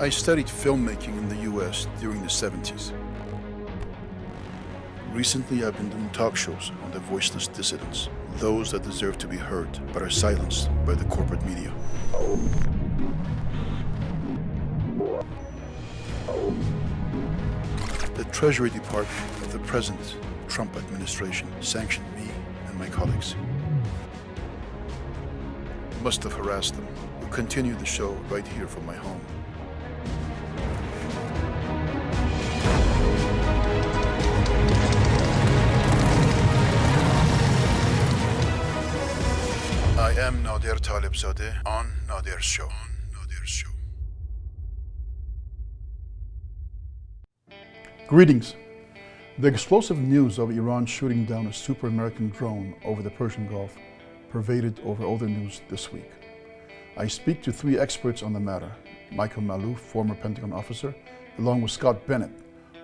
I studied filmmaking in the US during the 70s. Recently, I've been doing talk shows on the voiceless dissidents, those that deserve to be heard but are silenced by the corporate media. The Treasury Department of the present Trump administration sanctioned me and my colleagues. Must have harassed them. We'll continue the show right here from my home. Am Nader Talebzadeh on Nader's show. Greetings. The explosive news of Iran shooting down a super American drone over the Persian Gulf pervaded over the news this week. I speak to three experts on the matter Michael Maloof, former Pentagon officer, along with Scott Bennett,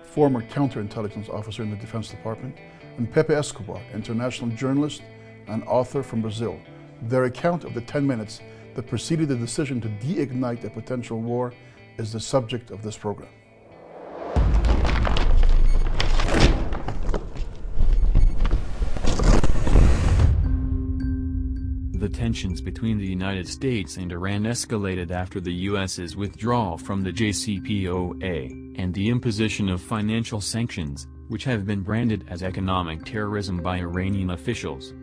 former counterintelligence officer in the Defense Department, and Pepe Escobar, international journalist and author from Brazil. Their account of the 10 minutes that preceded the decision to de-ignite a potential war is the subject of this program. The tensions between the United States and Iran escalated after the U.S.'s withdrawal from the JCPOA, and the imposition of financial sanctions, which have been branded as economic terrorism by Iranian officials.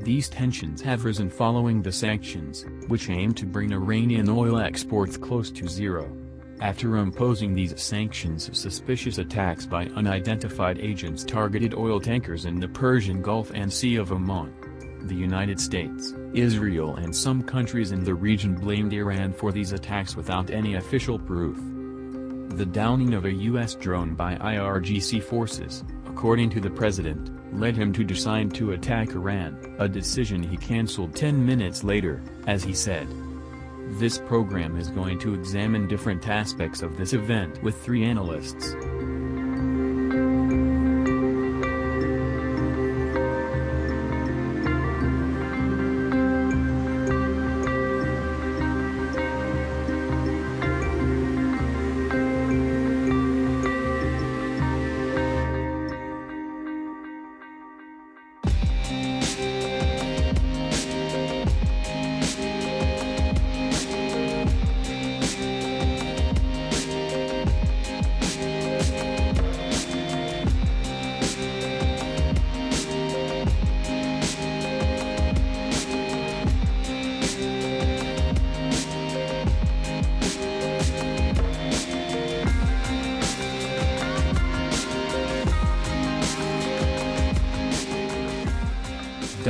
These tensions have risen following the sanctions, which aim to bring Iranian oil exports close to zero. After imposing these sanctions suspicious attacks by unidentified agents targeted oil tankers in the Persian Gulf and Sea of Oman. The United States, Israel and some countries in the region blamed Iran for these attacks without any official proof. The downing of a U.S. drone by IRGC forces, according to the president, led him to decide to attack Iran, a decision he cancelled 10 minutes later, as he said. This program is going to examine different aspects of this event with three analysts.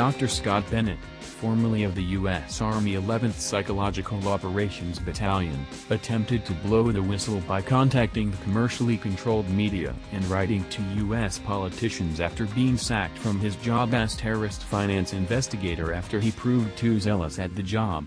Dr. Scott Bennett, formerly of the U.S. Army 11th Psychological Operations Battalion, attempted to blow the whistle by contacting the commercially controlled media and writing to U.S. politicians after being sacked from his job as terrorist finance investigator after he proved too zealous at the job.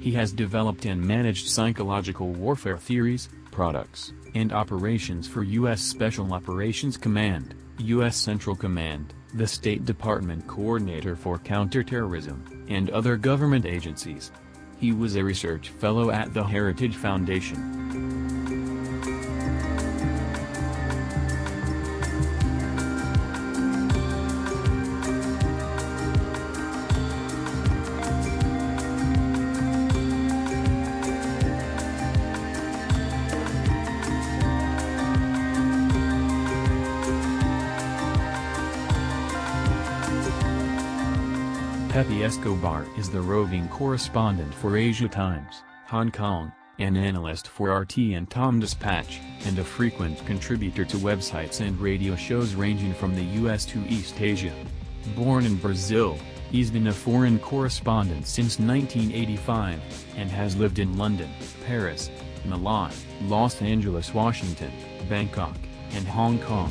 He has developed and managed psychological warfare theories, products, and operations for U.S. Special Operations Command, U.S. Central Command, the State Department Coordinator for Counterterrorism, and other government agencies. He was a research fellow at the Heritage Foundation. Escobar is the roving correspondent for Asia Times, Hong Kong, an analyst for RT and Tom Dispatch, and a frequent contributor to websites and radio shows ranging from the US to East Asia. Born in Brazil, he's been a foreign correspondent since 1985, and has lived in London, Paris, Milan, Los Angeles, Washington, Bangkok, and Hong Kong.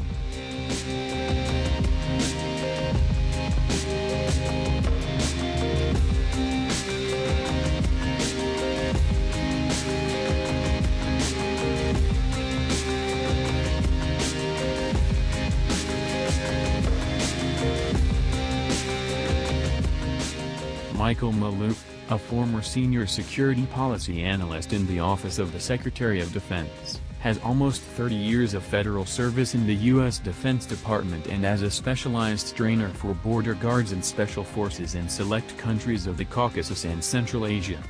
Michael Maloof, a former senior security policy analyst in the Office of the Secretary of Defense, has almost 30 years of federal service in the U.S. Defense Department and as a specialized trainer for border guards and special forces in select countries of the Caucasus and Central Asia.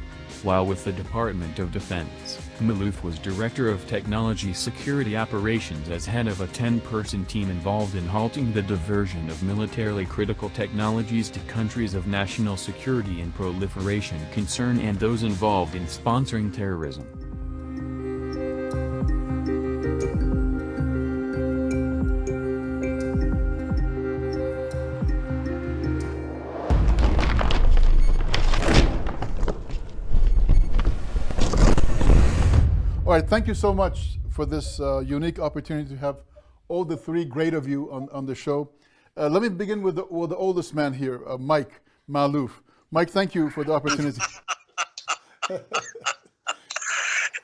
While with the Department of Defense, Maloof was Director of Technology Security Operations as head of a 10-person team involved in halting the diversion of militarily critical technologies to countries of national security and proliferation concern and those involved in sponsoring terrorism. All right, thank you so much for this uh, unique opportunity to have all the three great of you on, on the show. Uh, let me begin with the, with the oldest man here, uh, Mike Maloof. Mike, thank you for the opportunity.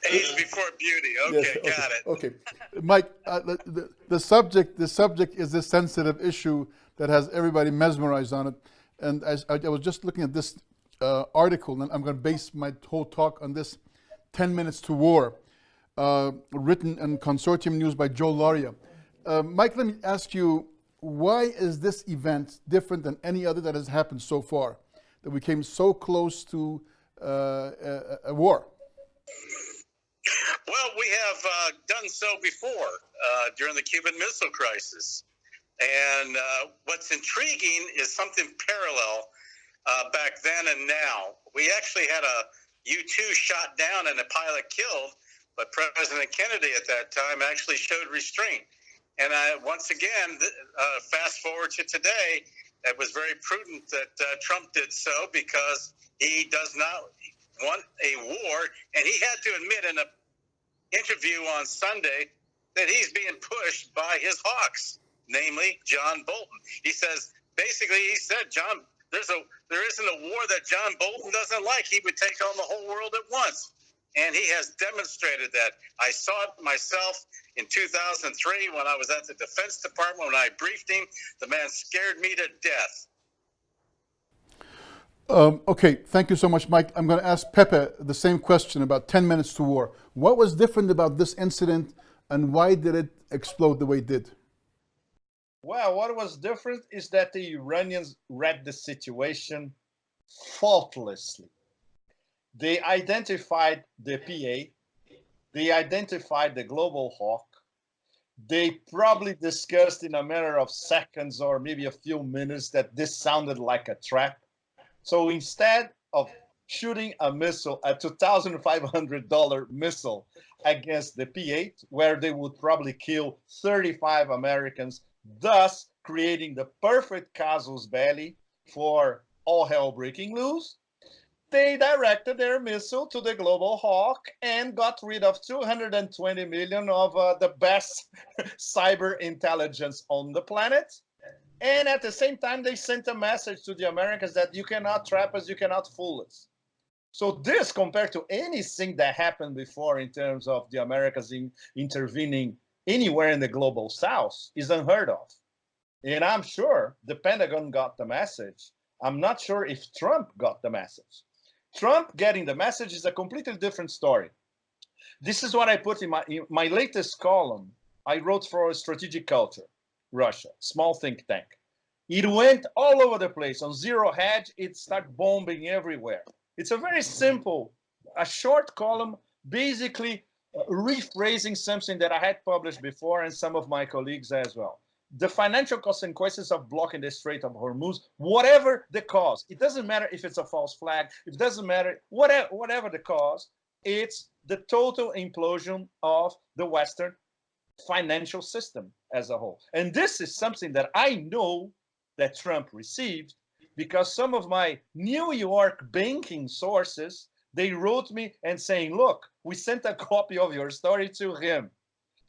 Age before beauty. Okay, Yes, okay, got it. Okay, Mike, uh, the, the, subject the subject is a sensitive issue that has everybody mesmerized on it. And as I, I was just looking at this uh, article, and I'm going to base my whole talk on this 10 Minutes to War, uh, written in Consortium News by Joe Lauria. Uh, Mike, let me ask you, why is this event different than any other that has happened so far? That we came so close to uh, a, a war? Well, we have uh, done so before uh, during the Cuban Missile Crisis. And what's intriguing is something parallel uh, back then and now. We actually had a U 2 shot down and a pilot killed, but President Kennedy at that time actually showed restraint. And I, once again, uh, fast forward to today, it was very prudent that uh, Trump did so because he does not want a war. And he had to admit in an interview on Sunday that he's being pushed by his hawks, namely John Bolton. He says, basically, he said, John, there's a there isn't a war that John Bolton doesn't like. He would take on the whole world at once. And he has demonstrated that. I saw it myself in 2003 when I was at the Defense Department when I briefed him. The man scared me to death. Um, okay, thank you so much, Mike. I'm going to ask Pepe the same question about 10 minutes to war. What was different about this incident and why did it explode the way it did? Well, what was different is that the Iranians read the situation faultlessly. They identified the P-8, they identified the global hawk, they probably discussed in a matter of seconds or maybe a few minutes that this sounded like a trap. So instead of shooting a missile, a $2,500 missile against the P-8, where they would probably kill 35 Americans, thus creating the perfect casus belli for all hell breaking loose, they directed their missile to the global hawk and got rid of 220 million of uh, the best cyber intelligence on the planet and at the same time, they sent a message to the Americans that you cannot trap us, you cannot fool us. So this, compared to anything that happened before in terms of the Americans in, intervening anywhere in the global South, is unheard of. And I'm sure the Pentagon got the message. I'm not sure if Trump got the message. Trump getting the message is a completely different story. This is what I put in my, in my latest column. I wrote for Strategic Culture. Russia, small think tank. It went all over the place on zero hedge. It started bombing everywhere. It's a very simple, a short column, basically uh, rephrasing something that I had published before and some of my colleagues as well. The financial consequences of blocking the Strait of Hormuz, whatever the cause, it doesn't matter if it's a false flag, it doesn't matter, whatever, whatever the cause, it's the total implosion of the Western financial system as a whole. And this is something that I know that Trump received because some of my New York banking sources, they wrote me and saying, look, we sent a copy of your story to him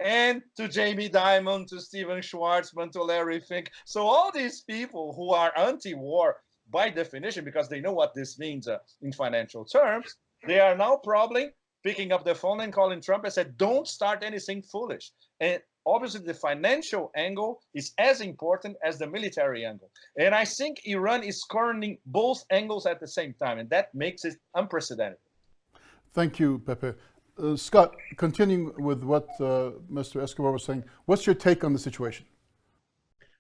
and to Jamie Dimon, to Stephen Schwarzman, to Larry Fink. So all these people who are anti-war by definition, because they know what this means uh, in financial terms, they are now probably picking up the phone and calling Trump and said, don't start anything foolish. And obviously the financial angle is as important as the military angle. And I think Iran is cornering both angles at the same time, and that makes it unprecedented. Thank you, Pepe. Uh, Scott, continuing with what uh, Mr. Escobar was saying, what's your take on the situation?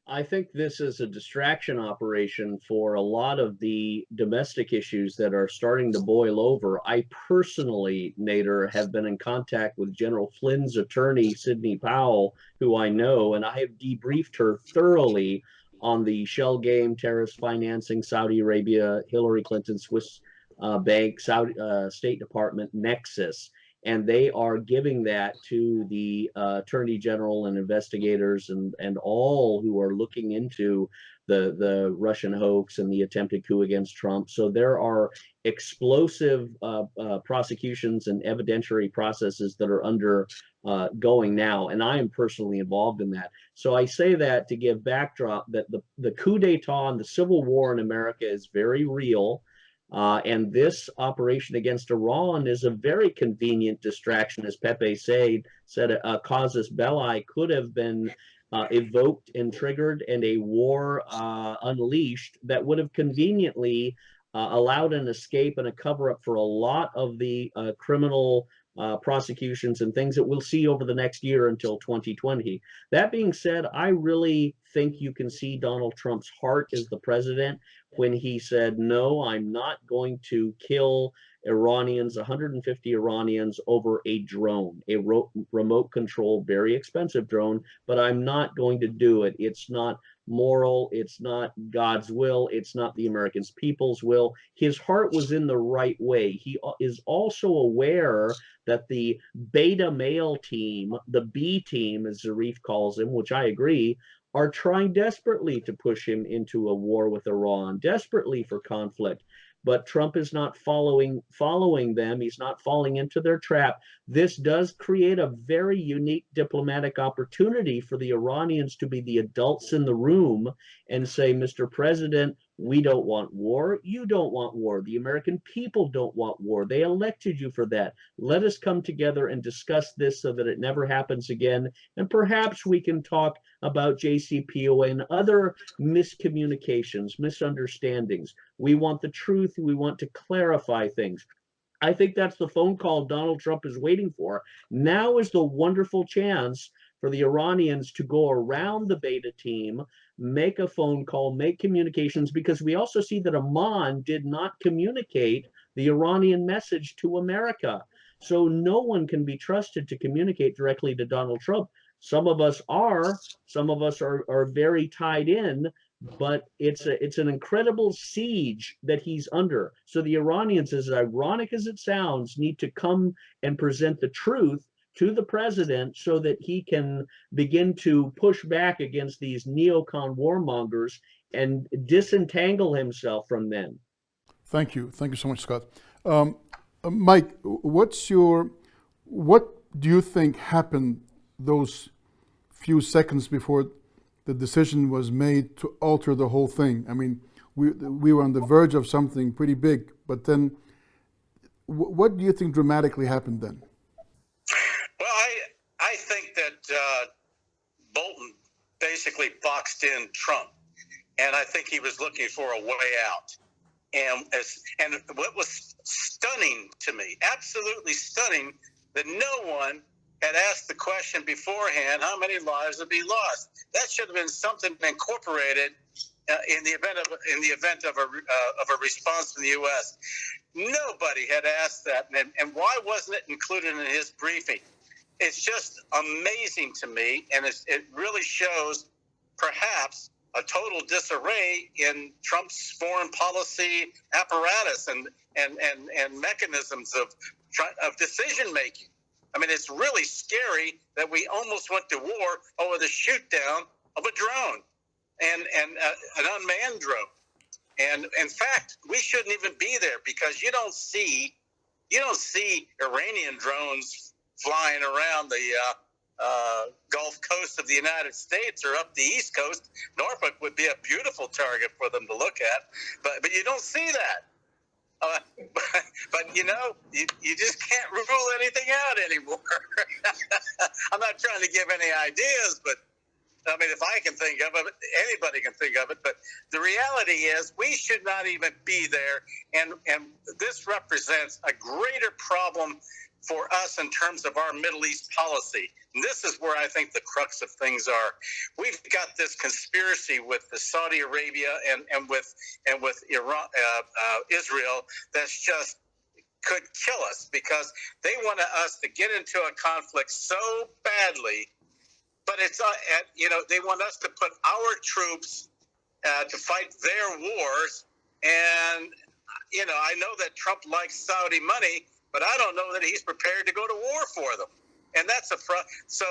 I think this is a distraction operation for a lot of the domestic issues that are starting to boil over. I personally, Nader, have been in contact with General Flynn's attorney, Sidney Powell, who I know, and I have debriefed her thoroughly on the shell game, terrorist financing, Saudi Arabia, Hillary Clinton, Swiss uh, bank, Saudi uh, State Department nexus and they are giving that to the uh, attorney general and investigators and and all who are looking into the the Russian hoax and the attempted coup against Trump. So there are explosive uh, uh, prosecutions and evidentiary processes that are under uh, going now, and I am personally involved in that. So I say that to give backdrop that the the coup d'état and the civil war in America is very real. Uh, and this operation against Iran is a very convenient distraction, as Pepe said, said a casus belli could have been uh, evoked and triggered and a war uh, unleashed that would have conveniently uh, allowed an escape and a cover up for a lot of the uh, criminal uh, prosecutions and things that we'll see over the next year until 2020. That being said, I really think you can see Donald Trump's heart as the president when he said, no, I'm not going to kill Iranians, 150 Iranians over a drone, a remote control, very expensive drone, but I'm not going to do it. It's not moral. It's not God's will. It's not the Americans' people's will. His heart was in the right way. He is also aware that the beta male team, the B team, as Zarif calls him, which I agree, are trying desperately to push him into a war with Iran, desperately for conflict. But Trump is not following following them. He's not falling into their trap. This does create a very unique diplomatic opportunity for the Iranians to be the adults in the room and say, Mr. President, we don't want war. You don't want war. The American people don't want war. They elected you for that. Let us come together and discuss this so that it never happens again. And perhaps we can talk about JCPOA and other miscommunications, misunderstandings. We want the truth. We want to clarify things. I think that's the phone call Donald Trump is waiting for. Now is the wonderful chance for the Iranians to go around the beta team, make a phone call, make communications, because we also see that Oman did not communicate the Iranian message to America. So no one can be trusted to communicate directly to Donald Trump. Some of us are, some of us are, are very tied in, but it's a, it's an incredible siege that he's under. So the Iranians, as ironic as it sounds, need to come and present the truth to the president so that he can begin to push back against these neocon warmongers and disentangle himself from them. Thank you. Thank you so much, Scott. Um, uh, Mike, what's your, what do you think happened those few seconds before the decision was made to alter the whole thing? I mean, we, we were on the verge of something pretty big, but then what do you think dramatically happened then? Uh, Bolton basically boxed in Trump, and I think he was looking for a way out. And as, and what was stunning to me, absolutely stunning, that no one had asked the question beforehand: How many lives would be lost? That should have been something incorporated uh, in the event of in the event of a uh, of a response from the U.S. Nobody had asked that, and, and why wasn't it included in his briefing? It's just amazing to me, and it really shows perhaps a total disarray in Trump's foreign policy apparatus and and and, and mechanisms of of decision making. I mean, it's really scary that we almost went to war over the shoot down of a drone and and uh, an unmanned drone. And in fact, we shouldn't even be there because you don't see you don't see Iranian drones flying around the uh, uh, Gulf Coast of the United States or up the East Coast. Norfolk would be a beautiful target for them to look at, but but you don't see that. Uh, but, but, you know, you, you just can't rule anything out anymore. I'm not trying to give any ideas, but I mean, if I can think of it, anybody can think of it. But the reality is, we should not even be there, and and this represents a greater problem for us in terms of our Middle East policy. And this is where I think the crux of things are. We've got this conspiracy with the Saudi Arabia and, and with and with Iran, uh, uh, Israel that's just could kill us because they want us to get into a conflict so badly. But it's uh, you know they want us to put our troops uh, to fight their wars, and you know I know that Trump likes Saudi money but I don't know that he's prepared to go to war for them. And that's a front. so.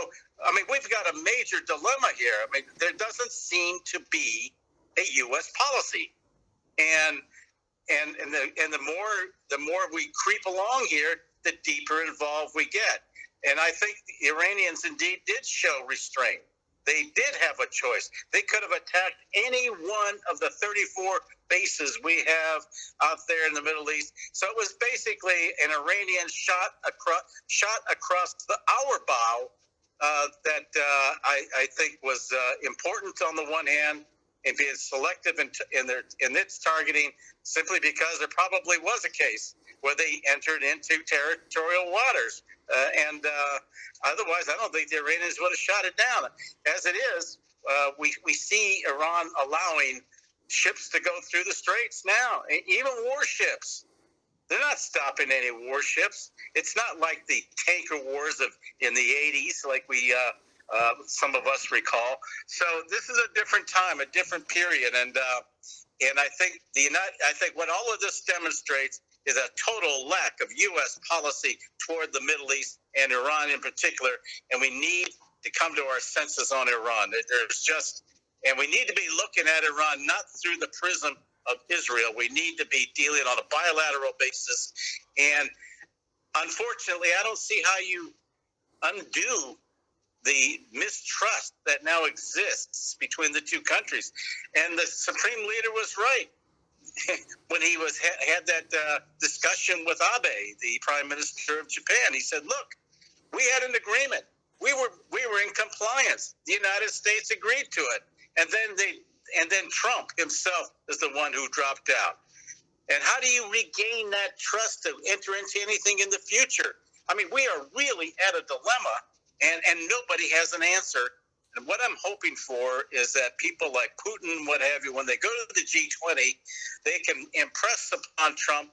I mean, we've got a major dilemma here. I mean, there doesn't seem to be a U.S. policy, and and and the and the more the more we creep along here, the deeper involved we get. And I think the Iranians indeed did show restraint. They did have a choice. They could have attacked any one of the 34 bases we have out there in the Middle East. So it was basically an Iranian shot across shot across the, our bow uh, that uh, I, I, think was uh, important on the one hand and being selective in, in, their in its targeting simply because there probably was a case where they entered into territorial waters uh, and uh, otherwise, I don't think the Iranians would have shot it down. As it is, uh, we, we see Iran allowing ships to go through the straits now, even warships. They're not stopping any warships. It's not like the tanker wars of in the 80s, like we uh, uh, some of us recall. So this is a different time, a different period, and uh, and I think the United, I think what all of this demonstrates is a total lack of U.S. policy toward the Middle East and Iran in particular. And we need to come to our senses on Iran. There's just, and we need to be looking at Iran not through the prism of Israel. We need to be dealing on a bilateral basis. And unfortunately, I don't see how you undo the mistrust that now exists between the two countries. And the supreme leader was right. when he was had that uh, discussion with Abe, the Prime Minister of Japan. He said, "Look, we had an agreement. We were we were in compliance. The United States agreed to it, and then they and then Trump himself is the one who dropped out. And how do you regain that trust to enter into anything in the future? I mean, we are really at a dilemma, and and nobody has an answer." And what I'm hoping for is that people like Putin, what have you, when they go to the G20, they can impress upon Trump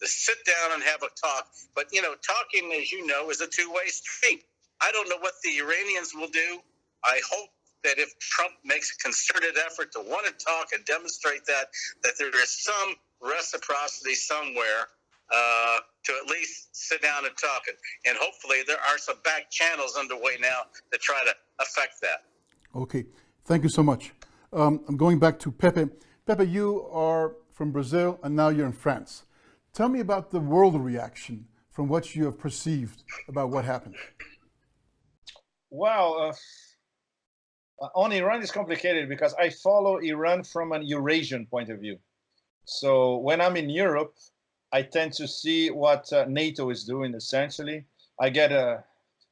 to sit down and have a talk. But, you know, talking, as you know, is a two way street. I don't know what the Iranians will do. I hope that if Trump makes a concerted effort to want to talk and demonstrate that, that there is some reciprocity somewhere uh, to at least sit down and talk. And, and hopefully there are some back channels underway now to try to affect that. Okay, thank you so much. Um, I'm going back to Pepe. Pepe, you are from Brazil and now you're in France. Tell me about the world reaction from what you have perceived about what happened. Well, uh, on Iran is complicated because I follow Iran from an Eurasian point of view. So when I'm in Europe, I tend to see what uh, NATO is doing essentially. I get uh,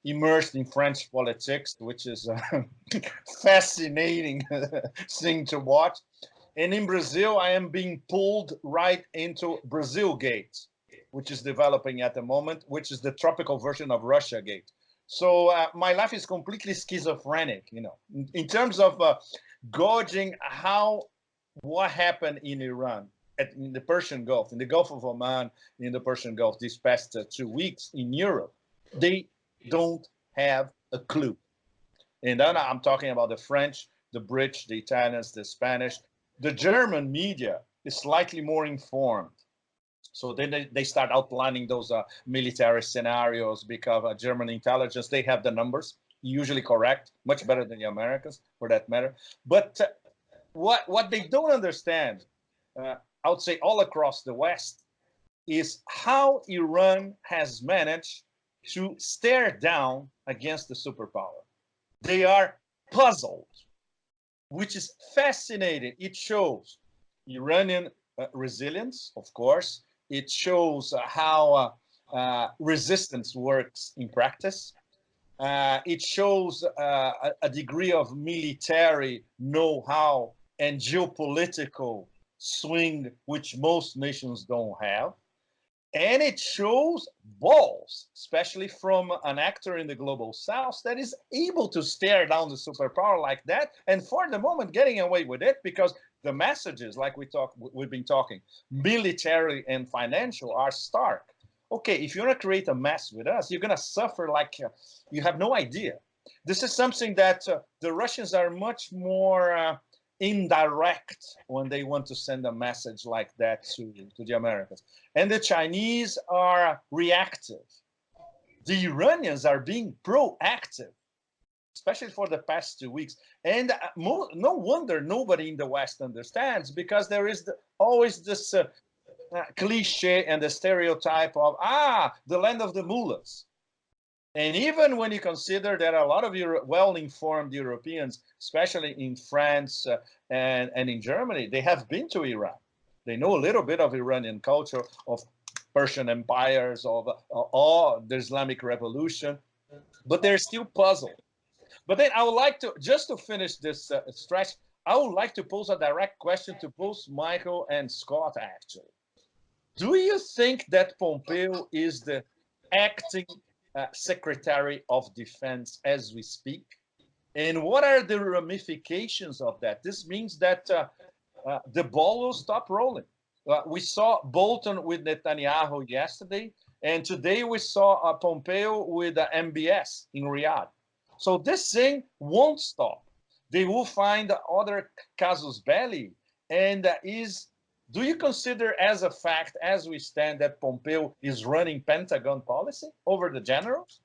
immersed in French politics, which is a fascinating thing to watch. And in Brazil, I am being pulled right into Brazil Gate, which is developing at the moment, which is the tropical version of Russia Gate. So uh, my life is completely schizophrenic, you know, in, in terms of uh, gauging how what happened in Iran at, in the Persian Gulf, in the Gulf of Oman, in the Persian Gulf these past uh, two weeks in Europe, they don't have a clue. And then I'm talking about the French, the British, the Italians, the Spanish. The German media is slightly more informed. So then they, they start outlining those uh, military scenarios because uh, German intelligence, they have the numbers, usually correct, much better than the Americans for that matter. But uh, what, what they don't understand uh, I would say all across the West, is how Iran has managed to stare down against the superpower. They are puzzled, which is fascinating. It shows Iranian uh, resilience, of course, it shows how uh, uh, resistance works in practice. Uh, it shows uh, a, degree of military know-how and geopolitical swing, which most nations don't have. And it shows balls, especially from an actor in the global south that is able to stare down the superpower like that. And for the moment, getting away with it because the messages, like we talk, we've been talking, military and financial are stark. Okay, if you want to create a mess with us, you're going to suffer like uh, you have no idea. This is something that uh, the Russians are much more uh, indirect when they want to send a message like that to, to the Americans. And the Chinese are reactive. The Iranians are being proactive, especially for the past two weeks. And uh, no wonder nobody in the West understands because there is the, always this uh, uh, cliche and the stereotype of, ah, the land of the mullahs. And even when you consider that a lot of your well-informed Europeans, especially in France uh, and, and in Germany, they have been to Iran. They know a little bit of Iranian culture, of Persian empires, of uh, the Islamic revolution, but they're still puzzled. But then I would like to, just to finish this uh, stretch, I would like to pose a direct question to both Michael and Scott, actually. Do you think that Pompeo is the acting uh, Secretary of Defense as we speak. And what are the ramifications of that? This means that uh, uh, the ball will stop rolling. Uh, we saw Bolton with Netanyahu yesterday, and today we saw uh, Pompeo with MBS in Riyadh. So this thing won't stop. They will find other casus belli, and is do you consider as a fact, as we stand, that Pompeo is running Pentagon policy over the generals?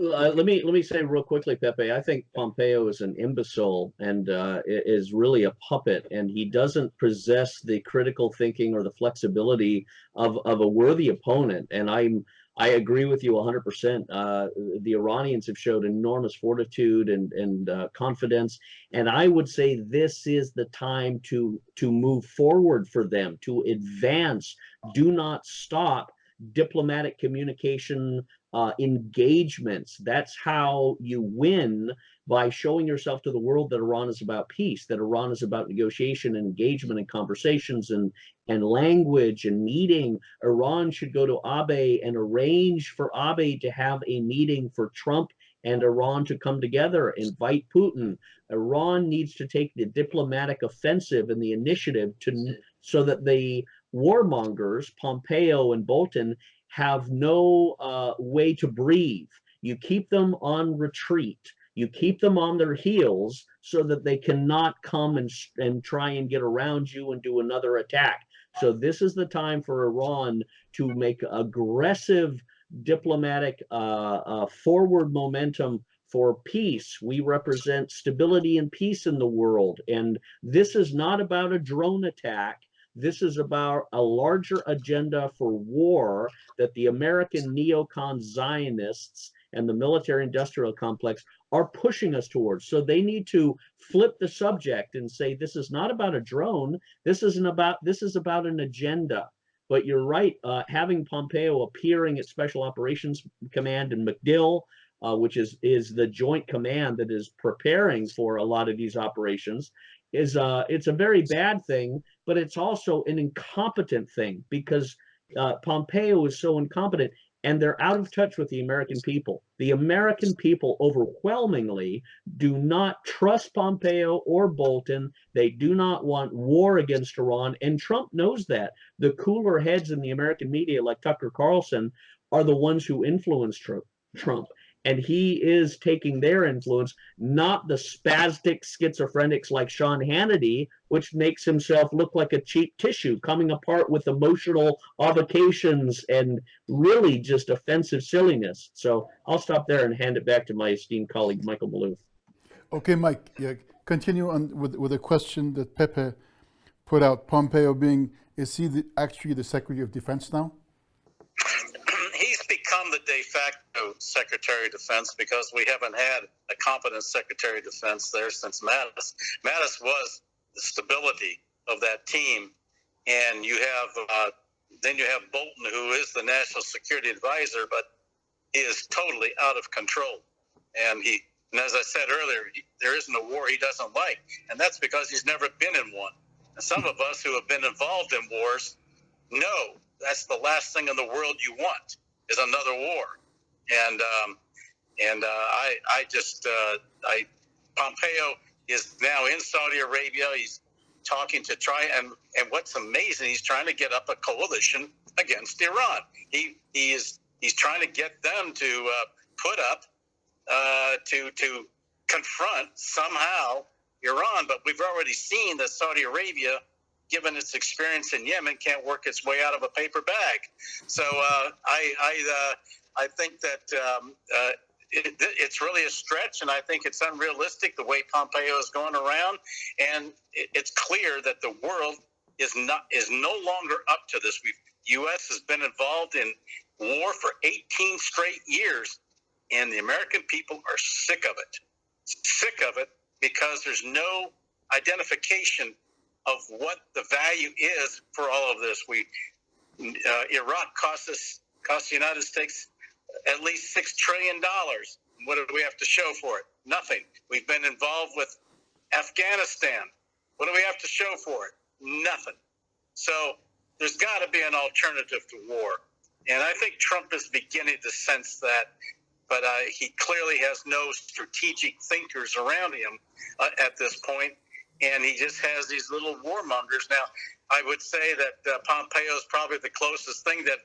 Uh, let me let me say real quickly, Pepe. I think Pompeo is an imbecile and uh, is really a puppet, and he doesn't possess the critical thinking or the flexibility of of a worthy opponent. And I'm I agree with you 100%. Uh, the Iranians have showed enormous fortitude and, and uh, confidence. And I would say this is the time to, to move forward for them, to advance. Do not stop diplomatic communication uh, engagements. That's how you win by showing yourself to the world that Iran is about peace, that Iran is about negotiation and engagement and conversations and, and language and meeting. Iran should go to Abe and arrange for Abe to have a meeting for Trump and Iran to come together, invite Putin. Iran needs to take the diplomatic offensive and the initiative to so that the warmongers, Pompeo and Bolton, have no uh, way to breathe. You keep them on retreat. You keep them on their heels so that they cannot come and, and try and get around you and do another attack. So this is the time for Iran to make aggressive diplomatic uh, uh, forward momentum for peace. We represent stability and peace in the world. And this is not about a drone attack. This is about a larger agenda for war that the American neocon Zionists and the military industrial complex are pushing us towards. So they need to flip the subject and say, this is not about a drone. This isn't about, this is about an agenda. But you're right, uh, having Pompeo appearing at Special Operations Command and MacDill, uh, which is, is the joint command that is preparing for a lot of these operations, is uh, it's a very bad thing, but it's also an incompetent thing because uh, Pompeo is so incompetent and they're out of touch with the American people. The American people overwhelmingly do not trust Pompeo or Bolton. They do not want war against Iran, and Trump knows that. The cooler heads in the American media, like Tucker Carlson, are the ones who influence Trump and he is taking their influence, not the spastic schizophrenics like Sean Hannity, which makes himself look like a cheap tissue, coming apart with emotional avocations and really just offensive silliness. So I'll stop there and hand it back to my esteemed colleague, Michael Maloof. Okay, Mike, yeah, continue on with, with a question that Pepe put out. Pompeo being, is he the, actually the Secretary of Defense now? He's become the de facto Secretary of Defense because we haven't had a competent Secretary of Defense there since Mattis. Mattis was the stability of that team, and you have uh, then you have Bolton, who is the national security advisor, but he is totally out of control. And he, and as I said earlier, he, there isn't a war he doesn't like, and that's because he's never been in one. And some of us who have been involved in wars know that's the last thing in the world you want is another war. And um, and uh, I I just uh, I Pompeo is now in Saudi Arabia. He's talking to try and and what's amazing, he's trying to get up a coalition against Iran. He he is he's trying to get them to uh, put up uh, to to confront somehow Iran. But we've already seen that Saudi Arabia, given its experience in Yemen, can't work its way out of a paper bag. So uh, I I uh, I think that um, uh, it, it's really a stretch, and I think it's unrealistic the way Pompeo is going around. And it, it's clear that the world is not is no longer up to this. We've U.S. has been involved in war for 18 straight years, and the American people are sick of it. Sick of it because there's no identification of what the value is for all of this. We uh, Iraq cost us cost the United States at least six trillion dollars. What do we have to show for it? Nothing. We've been involved with Afghanistan. What do we have to show for it? Nothing. So there's got to be an alternative to war, and I think Trump is beginning to sense that. But uh, he clearly has no strategic thinkers around him uh, at this point, and he just has these little warmongers. Now, I would say that uh, Pompeo is probably the closest thing that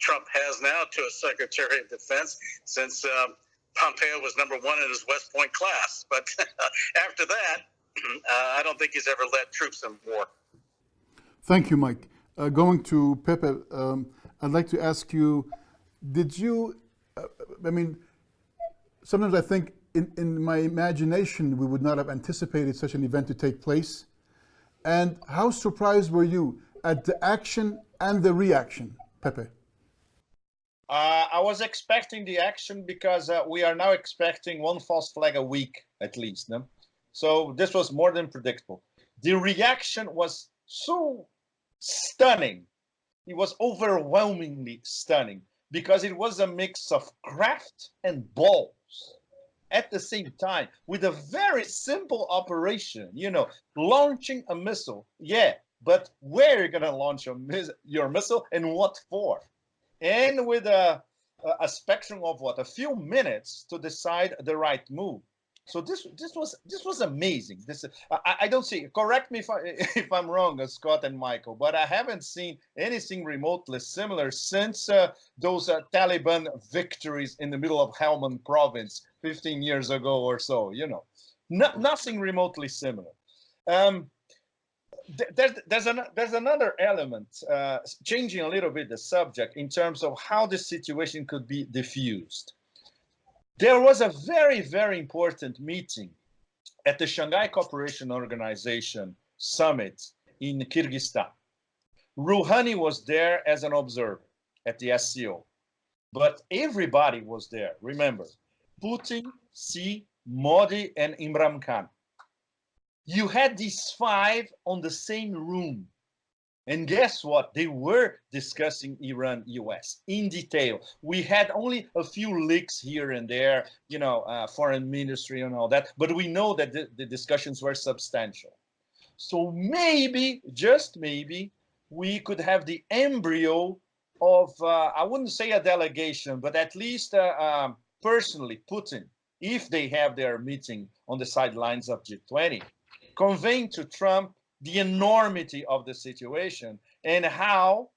Trump has now to a Secretary of Defense since um, Pompeo was number one in his West Point class. But after that, uh, I don't think he's ever led troops in war. Thank you, Mike. Uh, going to Pepe, um, I'd like to ask you, did you, uh, I mean, sometimes I think in, in my imagination, we would not have anticipated such an event to take place. And how surprised were you at the action and the reaction, Pepe? Uh, I was expecting the action because uh, we are now expecting one false flag a week at least. No? So this was more than predictable. The reaction was so stunning. It was overwhelmingly stunning because it was a mix of craft and balls at the same time with a very simple operation. You know, launching a missile. Yeah, but where are you going to launch your, your missile and what for? and with a, a spectrum of what a few minutes to decide the right move. So this this was this was amazing. This I, I don't see. Correct me if I if I'm wrong, uh, Scott and Michael, but I haven't seen anything remotely similar since uh, those uh, Taliban victories in the middle of Helmand province 15 years ago or so. You know, no, nothing remotely similar. Um, there's there's, an, there's another element uh, changing a little bit the subject in terms of how the situation could be diffused. There was a very very important meeting at the Shanghai Cooperation Organization summit in Kyrgyzstan. Rouhani was there as an observer at the SCO, but everybody was there. Remember, Putin, Xi, Modi, and Imran Khan you had these five on the same room. And guess what? They were discussing Iran US in detail. We had only a few leaks here and there, you know, uh, foreign ministry and all that, but we know that the, the discussions were substantial. So maybe, just maybe, we could have the embryo of, uh, I wouldn't say a delegation, but at least uh, um, personally, Putin, if they have their meeting on the sidelines of G20, conveying to Trump the enormity of the situation and how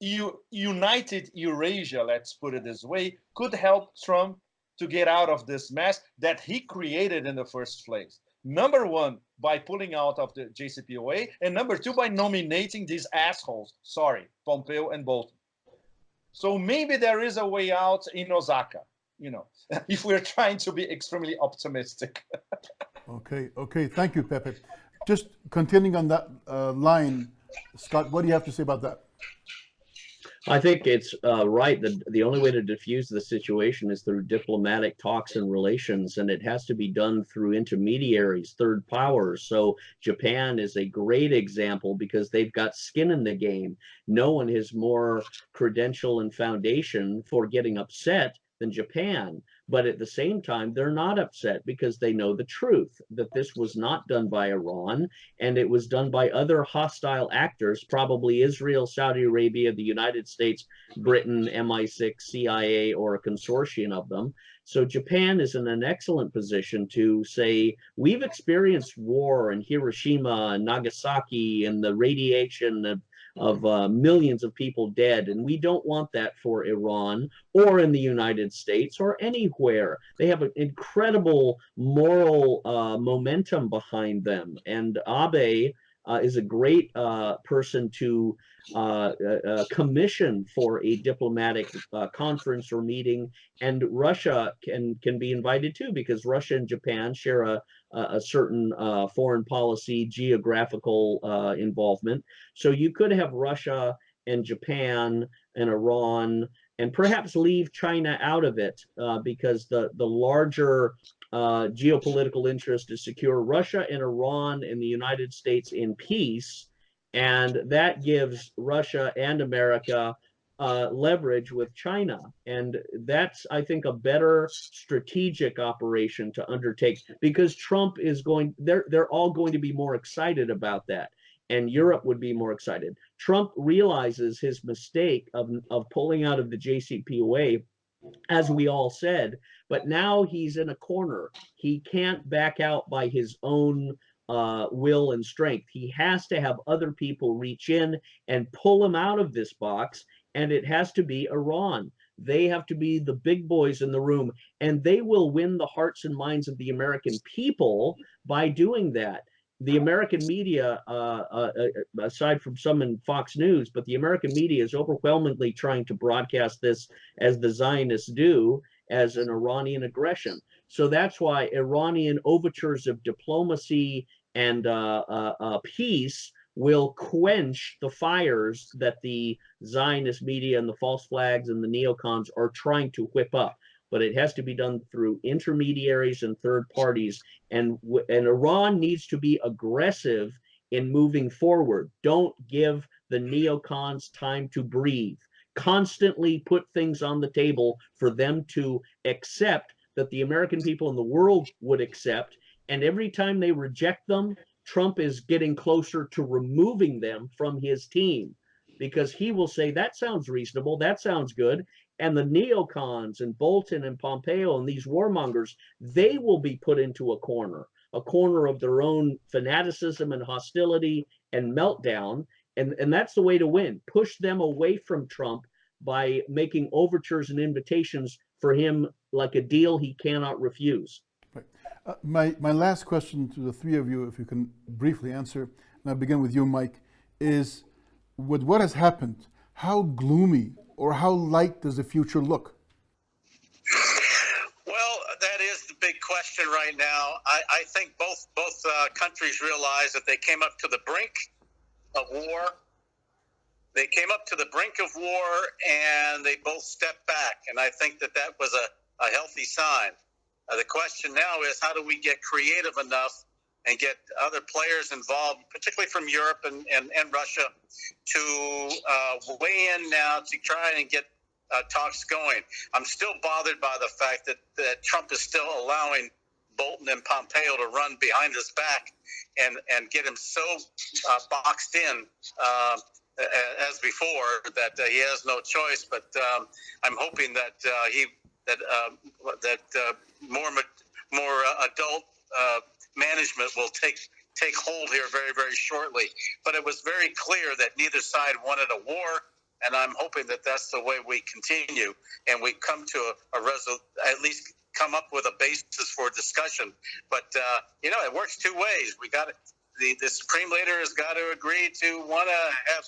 you, united Eurasia, let's put it this way, could help Trump to get out of this mess that he created in the first place. Number one, by pulling out of the JCPOA, and number two, by nominating these assholes, sorry, Pompeo and Bolton. So maybe there is a way out in Osaka, you know, if we're trying to be extremely optimistic. Okay, okay. Thank you, Pepe. Just continuing on that uh, line, Scott, what do you have to say about that? I think it's uh, right that the only way to diffuse the situation is through diplomatic talks and relations, and it has to be done through intermediaries, third powers. So Japan is a great example because they've got skin in the game. No one has more credential and foundation for getting upset than Japan. But at the same time, they're not upset because they know the truth that this was not done by Iran and it was done by other hostile actors, probably Israel, Saudi Arabia, the United States, Britain, MI6, CIA, or a consortium of them. So Japan is in an excellent position to say, we've experienced war in Hiroshima and Nagasaki and the radiation of of uh, millions of people dead. And we don't want that for Iran or in the United States or anywhere. They have an incredible moral uh, momentum behind them. And Abe uh, is a great uh, person to uh, uh, commission for a diplomatic conference or meeting. And Russia can, can be invited too, because Russia and Japan share a, a certain uh, foreign policy, geographical uh, involvement. So you could have Russia and Japan and Iran and perhaps leave China out of it uh, because the, the larger uh, geopolitical interest is secure Russia and Iran and the United States in peace. And that gives Russia and America uh, leverage with China. And that's, I think, a better strategic operation to undertake because Trump is going, they're, they're all going to be more excited about that. And Europe would be more excited. Trump realizes his mistake of, of pulling out of the JCPOA, as we all said, but now he's in a corner. He can't back out by his own uh, will and strength. He has to have other people reach in and pull him out of this box and it has to be Iran. They have to be the big boys in the room, and they will win the hearts and minds of the American people by doing that. The American media, uh, uh, uh, aside from some in Fox News, but the American media is overwhelmingly trying to broadcast this as the Zionists do, as an Iranian aggression. So that's why Iranian overtures of diplomacy and uh, uh, uh, peace will quench the fires that the Zionist media and the false flags and the neocons are trying to whip up. But it has to be done through intermediaries and third parties. And, and Iran needs to be aggressive in moving forward. Don't give the neocons time to breathe. Constantly put things on the table for them to accept that the American people in the world would accept. And every time they reject them, Trump is getting closer to removing them from his team because he will say, that sounds reasonable, that sounds good. And the neocons and Bolton and Pompeo and these warmongers, they will be put into a corner, a corner of their own fanaticism and hostility and meltdown. And, and that's the way to win. Push them away from Trump by making overtures and invitations for him like a deal he cannot refuse. Uh, my, my last question to the three of you, if you can briefly answer, and I'll begin with you, Mike, is with what has happened, how gloomy or how light does the future look? Well, that is the big question right now. I, I think both both uh, countries realize that they came up to the brink of war. They came up to the brink of war and they both stepped back, and I think that that was a, a healthy sign. Uh, the question now is how do we get creative enough and get other players involved, particularly from Europe and, and, and Russia, to uh, weigh in now to try and get uh, talks going. I'm still bothered by the fact that, that Trump is still allowing Bolton and Pompeo to run behind his back and, and get him so uh, boxed in uh, as before that uh, he has no choice. But um, I'm hoping that uh, he that uh, that uh, more more uh, adult uh, management will take take hold here very very shortly. But it was very clear that neither side wanted a war, and I'm hoping that that's the way we continue and we come to a, a at least come up with a basis for discussion. But uh, you know, it works two ways. We got the the supreme leader has got to agree to want to have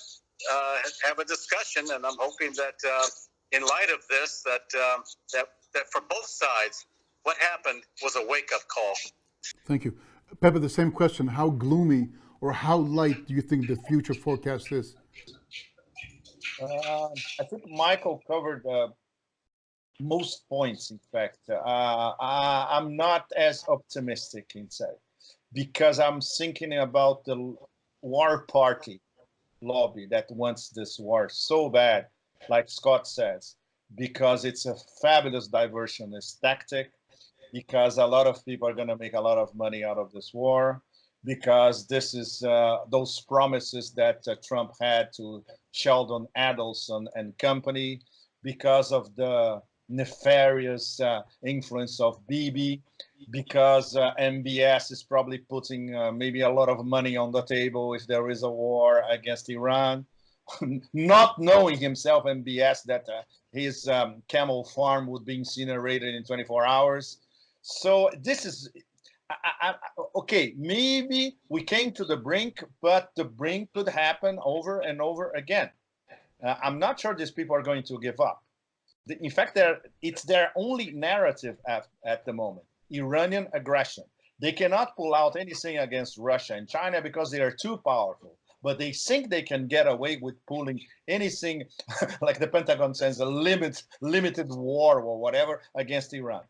have a discussion, and I'm hoping that in light of this, that um, that that for both sides, what happened was a wake up call. Thank you, Pepe. The same question: How gloomy or how light do you think the future forecast is? Uh, I think Michael covered uh, most points, in fact. Uh, I, am not as optimistic inside because I'm thinking about the war party lobby that wants this war so bad, like Scott says, because it's a fabulous diversionist tactic, because a lot of people are going to make a lot of money out of this war, because this is uh, those promises that uh, Trump had to Sheldon Adelson and company, because of the nefarious uh, influence of Bibi, because uh, MBS is probably putting uh, maybe a lot of money on the table if there is a war against Iran, not knowing himself, and MBS, that uh, his um, camel farm would be incinerated in 24 hours. So this is, I, I, okay, maybe we came to the brink, but the brink could happen over and over again. Uh, I'm not sure these people are going to give up in fact, it's their only narrative at, at the moment, Iranian aggression. They cannot pull out anything against Russia and China because they are too powerful. But they think they can get away with pulling anything, like the Pentagon says, a limit, limited war or whatever against Iran.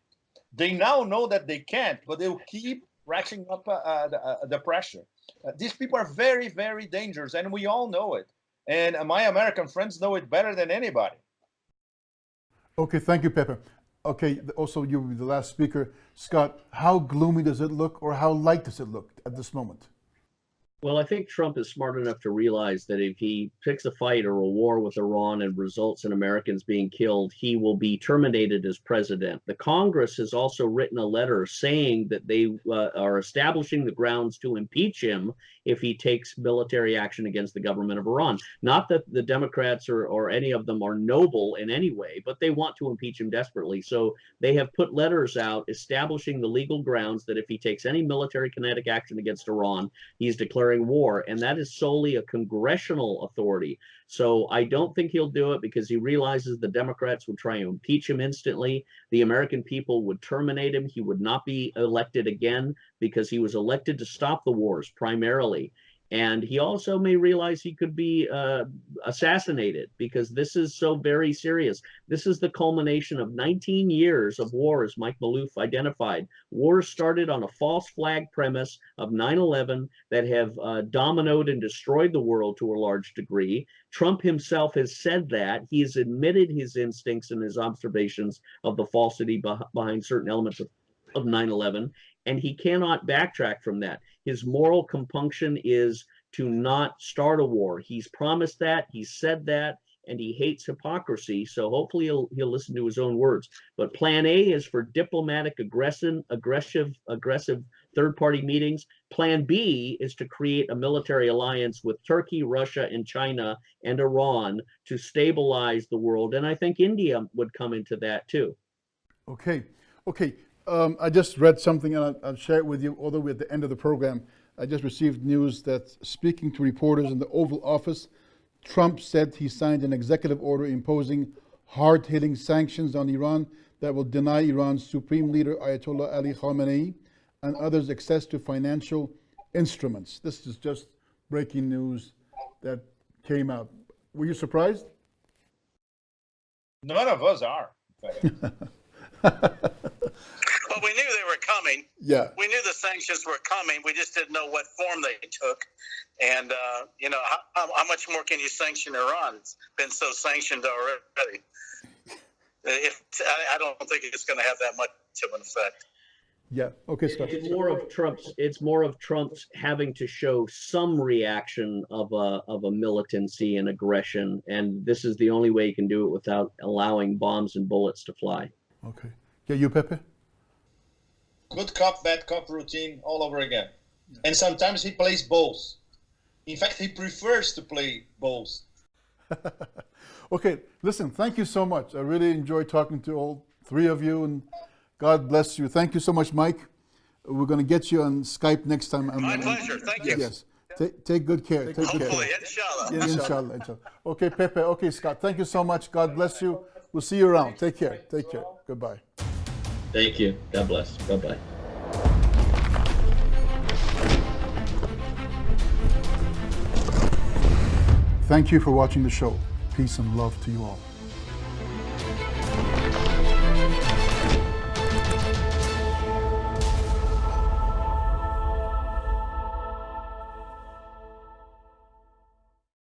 They now know that they can't, but they'll keep ratcheting up uh, uh, the, uh, the, pressure. Uh, these people are very, very dangerous, and we all know it. And my American friends know it better than anybody. Okay, thank you, Pepe. Okay, also you the last speaker. Scott, how gloomy does it look or how light does it look at this moment? Well, I think Trump is smart enough to realize that if he picks a fight or a war with Iran and results in Americans being killed, he will be terminated as president. The Congress has also written a letter saying that they uh, are establishing the grounds to impeach him if he takes military action against the government of Iran. Not that the Democrats or, or any of them are noble in any way, but they want to impeach him desperately. So they have put letters out establishing the legal grounds that if he takes any military kinetic action against Iran, he's declaring declaring war, and that is solely a congressional authority. So I don't think he'll do it because he realizes the Democrats would try to impeach him instantly. The American people would terminate him. He would not be elected again because he was elected to stop the wars primarily. And he also may realize he could be uh, assassinated because this is so very serious. This is the culmination of 19 years of war, as Mike Maloof identified. Wars started on a false flag premise of 9-11 that have uh, dominoed and destroyed the world to a large degree. Trump himself has said that. He has admitted his instincts and his observations of the falsity behind certain elements of of 9-11 and he cannot backtrack from that. His moral compunction is to not start a war. He's promised that, he said that, and he hates hypocrisy. So hopefully he'll he'll listen to his own words. But plan A is for diplomatic aggression, aggressive, aggressive third-party meetings. Plan B is to create a military alliance with Turkey, Russia, and China and Iran to stabilize the world. And I think India would come into that too. Okay. Okay. Um, I just read something and I'll, I'll, share it with you, although we're at the end of the program. I just received news that speaking to reporters in the Oval Office, Trump said he signed an executive order imposing hard-hitting sanctions on Iran that will deny Iran's supreme leader Ayatollah Ali Khamenei and others access to financial instruments. This is just breaking news that came out. Were you surprised? None of us are. But we knew they were coming. Yeah. We knew the sanctions were coming. We just didn't know what form they took. And, uh, you know, how, how, much more can you sanction Iran? It's been so sanctioned already. If I, I don't think it's going to have that much of an effect. Yeah. Okay, Scott. It's more of Trump's. It's more of Trump's having to show some reaction of a of a militancy and aggression, and this is the only way he can do it without allowing bombs and bullets to fly. Okay. Yeah, you, Pepe good cop, bad cop routine all over again. And sometimes he plays both. In fact, he prefers to play both. okay, listen, thank you so much. I really enjoyed talking to all three of you, and God bless you. Thank you so much, Mike. We're going to get you on Skype next time. My I'm, pleasure. Thank you. Yes. Take, take good care. Take Hopefully, care. inshallah. inshallah. Inshallah. Okay, Pepe. Okay, Scott. Thank you so much. God bless you. We'll see you around. Take care. Take care. Goodbye. Thank you. God bless. Bye bye. Thank you for watching the show. Peace and love to you all.